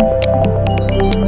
Música